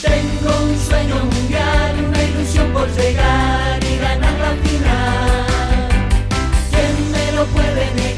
Tengo un sueño mundial, una ilusión por llegar y ganar la final. ¿Quién me lo puede negar?